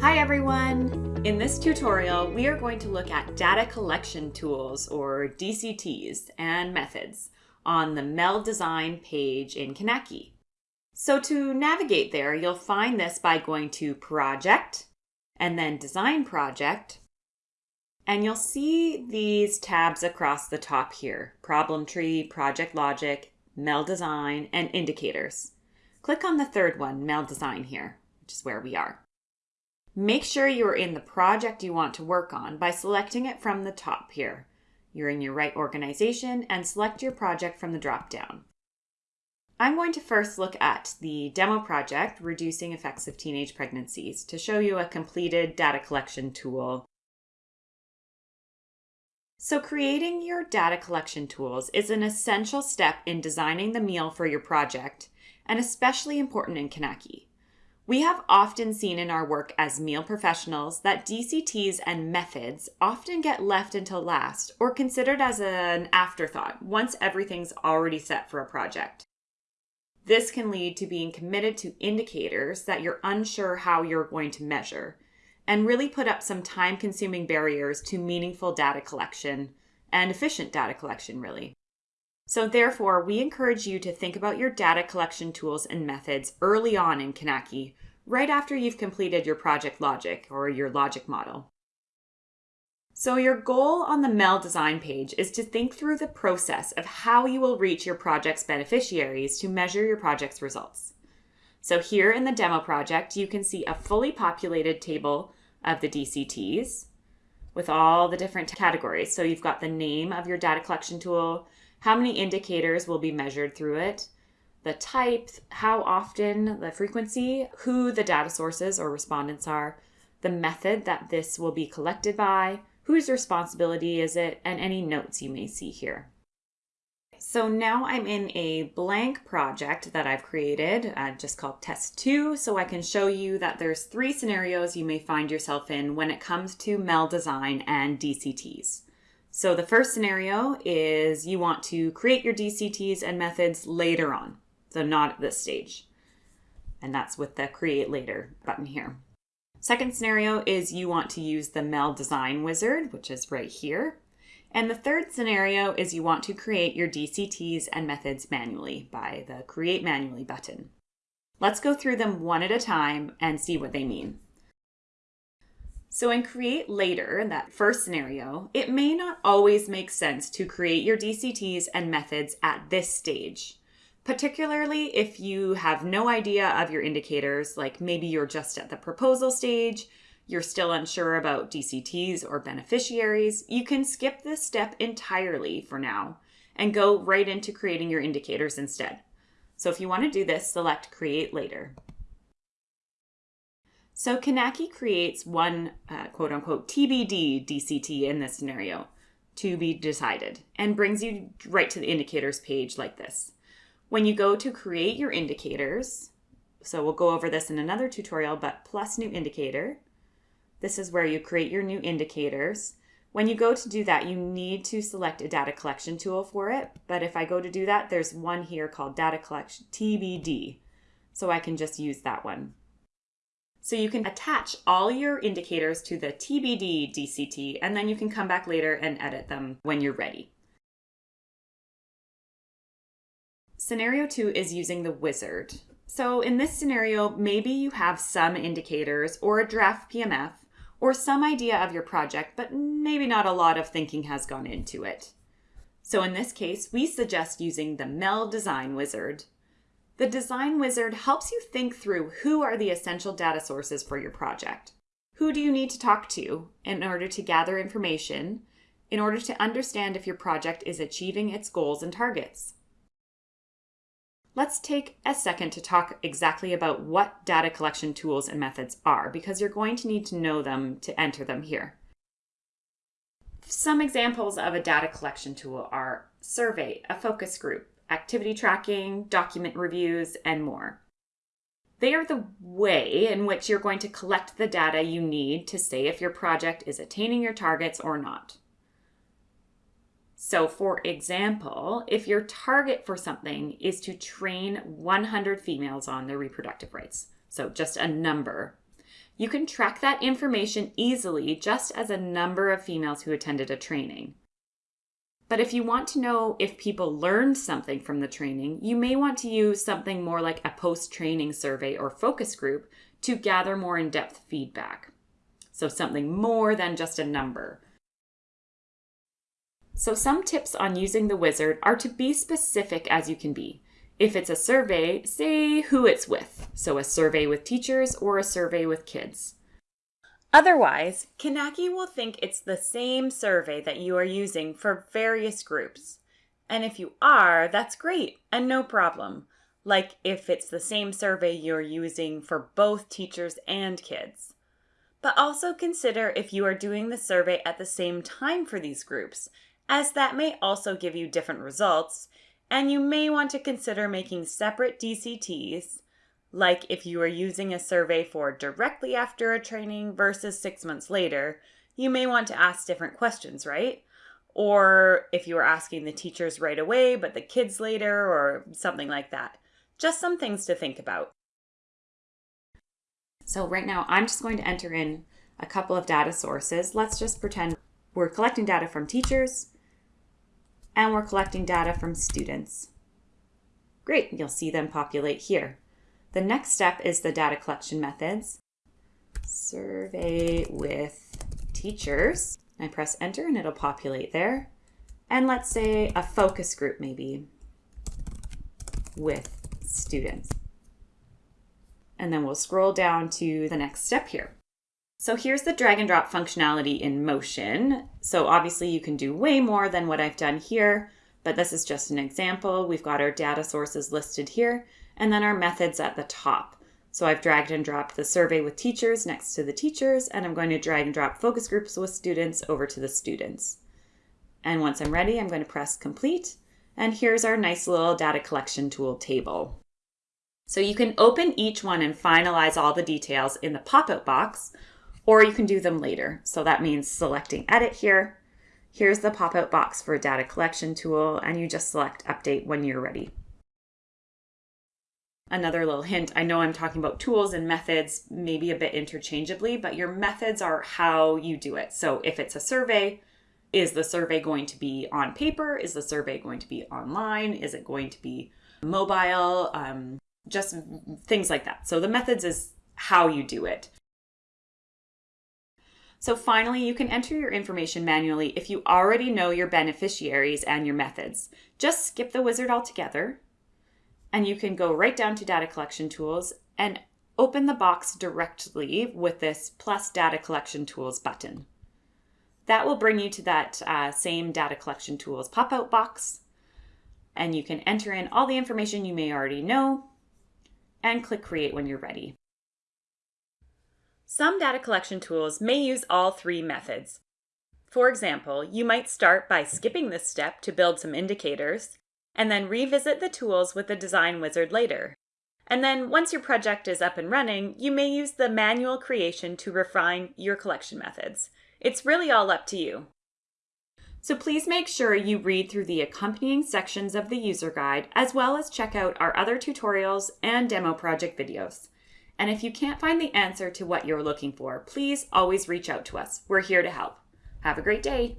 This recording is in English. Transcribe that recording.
Hi everyone! In this tutorial, we are going to look at data collection tools or DCTs and methods on the MEL Design page in Kinaki. So to navigate there, you'll find this by going to Project and then Design Project. And you'll see these tabs across the top here, Problem Tree, Project Logic, MEL Design, and Indicators. Click on the third one, MEL Design here, which is where we are. Make sure you are in the project you want to work on by selecting it from the top here. You're in your right organization and select your project from the drop-down. I'm going to first look at the demo project, Reducing Effects of Teenage Pregnancies, to show you a completed data collection tool. So creating your data collection tools is an essential step in designing the meal for your project, and especially important in Kinaki. We have often seen in our work as meal professionals that DCTs and methods often get left until last or considered as an afterthought once everything's already set for a project. This can lead to being committed to indicators that you're unsure how you're going to measure and really put up some time consuming barriers to meaningful data collection and efficient data collection, really. So therefore, we encourage you to think about your data collection tools and methods early on in Kinaki, right after you've completed your project logic or your logic model. So your goal on the MEL design page is to think through the process of how you will reach your project's beneficiaries to measure your project's results. So here in the demo project, you can see a fully populated table of the DCTs with all the different categories. So you've got the name of your data collection tool, how many indicators will be measured through it, the type, how often, the frequency, who the data sources or respondents are, the method that this will be collected by, whose responsibility is it, and any notes you may see here. So now I'm in a blank project that I've created, uh, just called test two, so I can show you that there's three scenarios you may find yourself in when it comes to MEL design and DCTs. So the first scenario is you want to create your DCTs and methods later on, so not at this stage. And that's with the create later button here. Second scenario is you want to use the MEL design wizard, which is right here. And the third scenario is you want to create your DCTs and methods manually by the create manually button. Let's go through them one at a time and see what they mean. So in create later, in that first scenario, it may not always make sense to create your DCTs and methods at this stage, particularly if you have no idea of your indicators, like maybe you're just at the proposal stage, you're still unsure about DCTs or beneficiaries, you can skip this step entirely for now and go right into creating your indicators instead. So if you want to do this, select Create Later. So Kinaki creates one uh, quote unquote TBD DCT in this scenario, to be decided, and brings you right to the indicators page like this. When you go to create your indicators, so we'll go over this in another tutorial, but plus new indicator, this is where you create your new indicators. When you go to do that, you need to select a data collection tool for it. But if I go to do that, there's one here called data collection TBD. So I can just use that one. So you can attach all your indicators to the TBD DCT, and then you can come back later and edit them when you're ready. Scenario two is using the wizard. So in this scenario, maybe you have some indicators or a draft PMF or some idea of your project, but maybe not a lot of thinking has gone into it. So in this case, we suggest using the MEL Design Wizard the Design Wizard helps you think through who are the essential data sources for your project. Who do you need to talk to in order to gather information in order to understand if your project is achieving its goals and targets? Let's take a second to talk exactly about what data collection tools and methods are because you're going to need to know them to enter them here. Some examples of a data collection tool are survey, a focus group, activity tracking, document reviews, and more. They are the way in which you're going to collect the data you need to say if your project is attaining your targets or not. So, for example, if your target for something is to train 100 females on their reproductive rights, so just a number, you can track that information easily just as a number of females who attended a training. But if you want to know if people learned something from the training, you may want to use something more like a post training survey or focus group to gather more in depth feedback. So, something more than just a number. So some tips on using the wizard are to be specific as you can be. If it's a survey, say who it's with. So a survey with teachers or a survey with kids. Otherwise, Kinaki will think it's the same survey that you are using for various groups. And if you are, that's great and no problem. Like if it's the same survey you're using for both teachers and kids. But also consider if you are doing the survey at the same time for these groups as that may also give you different results, and you may want to consider making separate DCTs, like if you are using a survey for directly after a training versus six months later, you may want to ask different questions, right? Or if you are asking the teachers right away, but the kids later, or something like that. Just some things to think about. So right now, I'm just going to enter in a couple of data sources. Let's just pretend we're collecting data from teachers, and we're collecting data from students. Great, you'll see them populate here. The next step is the data collection methods. Survey with teachers. I press enter and it'll populate there. And let's say a focus group maybe with students. And then we'll scroll down to the next step here. So here's the drag and drop functionality in motion. So obviously you can do way more than what I've done here, but this is just an example. We've got our data sources listed here and then our methods at the top. So I've dragged and dropped the survey with teachers next to the teachers, and I'm going to drag and drop focus groups with students over to the students. And once I'm ready, I'm going to press complete. And here's our nice little data collection tool table. So you can open each one and finalize all the details in the pop-out box, or you can do them later. So that means selecting edit here. Here's the pop-out box for a data collection tool, and you just select update when you're ready. Another little hint, I know I'm talking about tools and methods maybe a bit interchangeably, but your methods are how you do it. So if it's a survey, is the survey going to be on paper? Is the survey going to be online? Is it going to be mobile? Um, just things like that. So the methods is how you do it. So finally, you can enter your information manually if you already know your beneficiaries and your methods. Just skip the wizard altogether, and you can go right down to data collection tools and open the box directly with this plus data collection tools button. That will bring you to that uh, same data collection tools pop-out box, and you can enter in all the information you may already know and click create when you're ready. Some data collection tools may use all three methods. For example, you might start by skipping this step to build some indicators, and then revisit the tools with the design wizard later. And then once your project is up and running, you may use the manual creation to refine your collection methods. It's really all up to you. So please make sure you read through the accompanying sections of the user guide, as well as check out our other tutorials and demo project videos. And if you can't find the answer to what you're looking for, please always reach out to us. We're here to help. Have a great day.